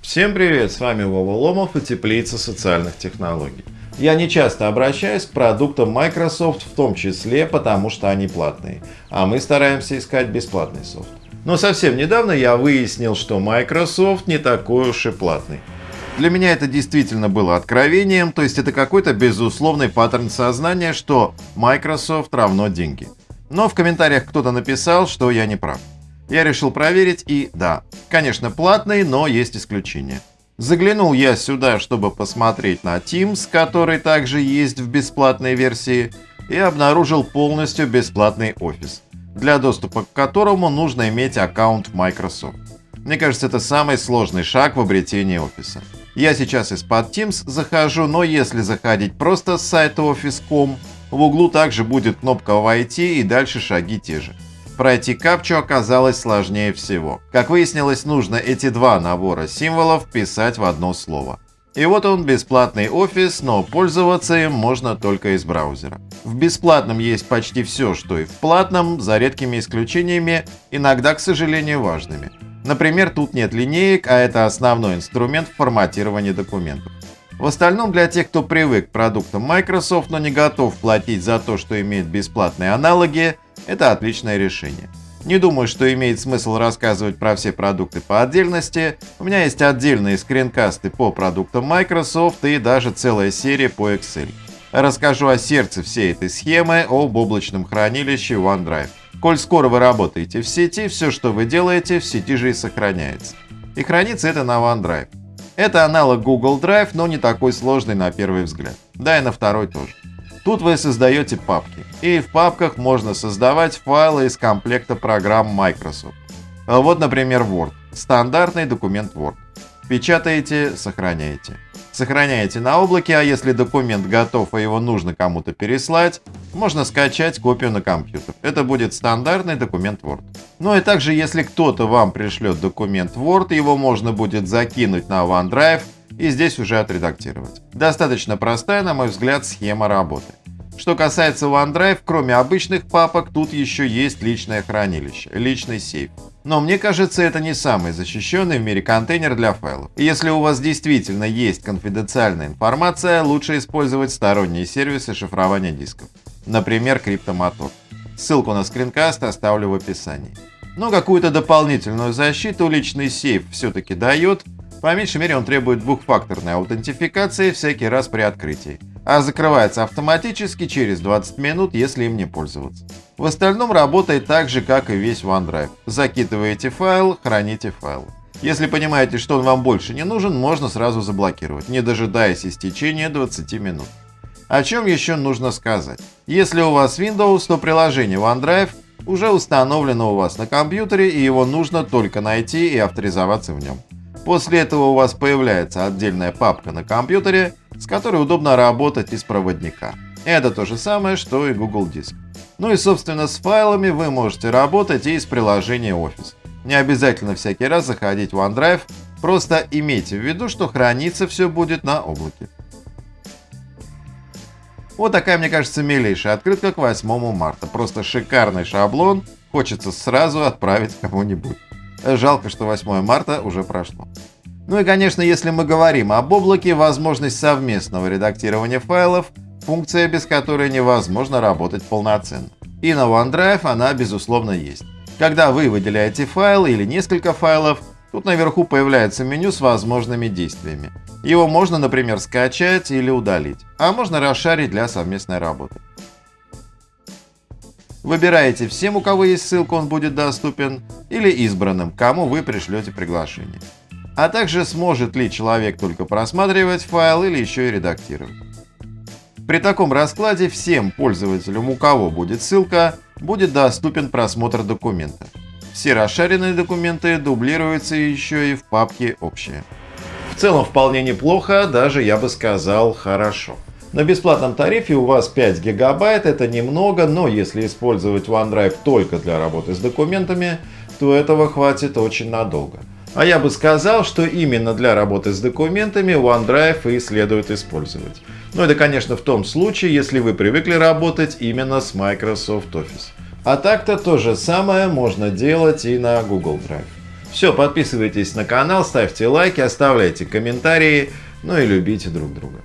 Всем привет, с вами Вова Ломов и Теплица социальных технологий. Я не часто обращаюсь к продуктам Microsoft, в том числе потому, что они платные, а мы стараемся искать бесплатный софт. Но совсем недавно я выяснил, что Microsoft не такой уж и платный. Для меня это действительно было откровением, то есть это какой-то безусловный паттерн сознания, что Microsoft равно деньги. Но в комментариях кто-то написал, что я не прав. Я решил проверить и да, конечно платный, но есть исключения. Заглянул я сюда, чтобы посмотреть на Teams, который также есть в бесплатной версии, и обнаружил полностью бесплатный офис, для доступа к которому нужно иметь аккаунт Microsoft. Мне кажется, это самый сложный шаг в обретении офиса. Я сейчас из-под Teams захожу, но если заходить просто с сайта Office.com, в углу также будет кнопка «Войти» и дальше шаги те же. Пройти капчу оказалось сложнее всего. Как выяснилось, нужно эти два набора символов писать в одно слово. И вот он, бесплатный офис, но пользоваться им можно только из браузера. В бесплатном есть почти все, что и в платном, за редкими исключениями, иногда, к сожалению, важными. Например, тут нет линеек, а это основной инструмент форматирования документов. В остальном, для тех, кто привык к продуктам Microsoft, но не готов платить за то, что имеет бесплатные аналоги, это отличное решение. Не думаю, что имеет смысл рассказывать про все продукты по отдельности. У меня есть отдельные скринкасты по продуктам Microsoft и даже целая серия по Excel. Расскажу о сердце всей этой схемы, об облачном хранилище OneDrive. Коль скоро вы работаете в сети, все, что вы делаете, в сети же и сохраняется. И хранится это на OneDrive. Это аналог Google Drive, но не такой сложный на первый взгляд. Да и на второй тоже. Тут вы создаете папки, и в папках можно создавать файлы из комплекта программ Microsoft. Вот, например, Word. Стандартный документ Word. Печатаете, сохраняете. Сохраняете на облаке, а если документ готов и его нужно кому-то переслать, можно скачать копию на компьютер. Это будет стандартный документ Word. Ну и также, если кто-то вам пришлет документ Word, его можно будет закинуть на OneDrive и здесь уже отредактировать. Достаточно простая, на мой взгляд, схема работы. Что касается OneDrive, кроме обычных папок, тут еще есть личное хранилище, личный сейф. Но мне кажется, это не самый защищенный в мире контейнер для файлов. если у вас действительно есть конфиденциальная информация, лучше использовать сторонние сервисы шифрования дисков. Например, Cryptomotor. Ссылку на скринкаст оставлю в описании. Но какую-то дополнительную защиту личный сейф все-таки дает, по меньшей мере он требует двухфакторной аутентификации всякий раз при открытии, а закрывается автоматически через 20 минут, если им не пользоваться. В остальном работает так же, как и весь OneDrive. Закидываете файл, храните файл. Если понимаете, что он вам больше не нужен, можно сразу заблокировать, не дожидаясь истечения 20 минут. О чем еще нужно сказать? Если у вас Windows, то приложение OneDrive уже установлено у вас на компьютере и его нужно только найти и авторизоваться в нем. После этого у вас появляется отдельная папка на компьютере, с которой удобно работать из проводника. Это то же самое, что и Google Диск. Ну и собственно с файлами вы можете работать и из приложения Office. Не обязательно всякий раз заходить в OneDrive, просто имейте в виду, что храниться все будет на облаке. Вот такая, мне кажется, милейшая открытка к 8 марта. Просто шикарный шаблон, хочется сразу отправить кому-нибудь. Жалко, что 8 марта уже прошло. Ну и, конечно, если мы говорим об облаке, возможность совместного редактирования файлов – функция, без которой невозможно работать полноценно. И на OneDrive она, безусловно, есть. Когда вы выделяете файл или несколько файлов, тут наверху появляется меню с возможными действиями. Его можно, например, скачать или удалить, а можно расшарить для совместной работы. Выбираете всем, у кого есть ссылка, он будет доступен, или избранным, кому вы пришлете приглашение. А также сможет ли человек только просматривать файл или еще и редактировать. При таком раскладе всем пользователям, у кого будет ссылка, будет доступен просмотр документа. Все расшаренные документы дублируются еще и в папке «Общие». В целом вполне неплохо, даже я бы сказал хорошо. На бесплатном тарифе у вас 5 гигабайт, это немного, но если использовать OneDrive только для работы с документами, то этого хватит очень надолго. А я бы сказал, что именно для работы с документами OneDrive и следует использовать. Но это, конечно, в том случае, если вы привыкли работать именно с Microsoft Office. А так-то то же самое можно делать и на Google Drive. Все, подписывайтесь на канал, ставьте лайки, оставляйте комментарии, ну и любите друг друга.